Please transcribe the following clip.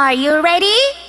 Are you ready?